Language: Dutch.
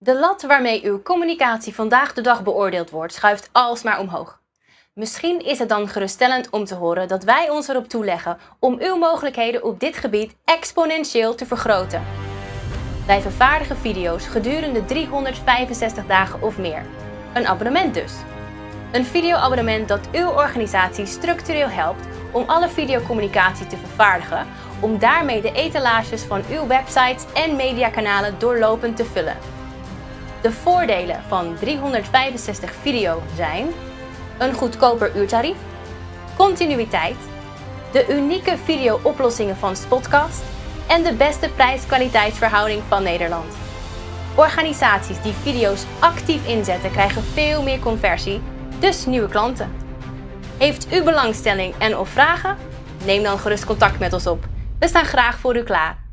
De lat waarmee uw communicatie vandaag de dag beoordeeld wordt, schuift alsmaar omhoog. Misschien is het dan geruststellend om te horen dat wij ons erop toeleggen om uw mogelijkheden op dit gebied exponentieel te vergroten. Wij vervaardigen video's gedurende 365 dagen of meer. Een abonnement dus. Een videoabonnement dat uw organisatie structureel helpt om alle videocommunicatie te vervaardigen, om daarmee de etalages van uw websites en mediakanalen doorlopend te vullen. De voordelen van 365 video zijn een goedkoper uurtarief, continuïteit, de unieke video-oplossingen van Spotcast en de beste prijs-kwaliteitsverhouding van Nederland. Organisaties die video's actief inzetten krijgen veel meer conversie, dus nieuwe klanten. Heeft u belangstelling en of vragen? Neem dan gerust contact met ons op. We staan graag voor u klaar.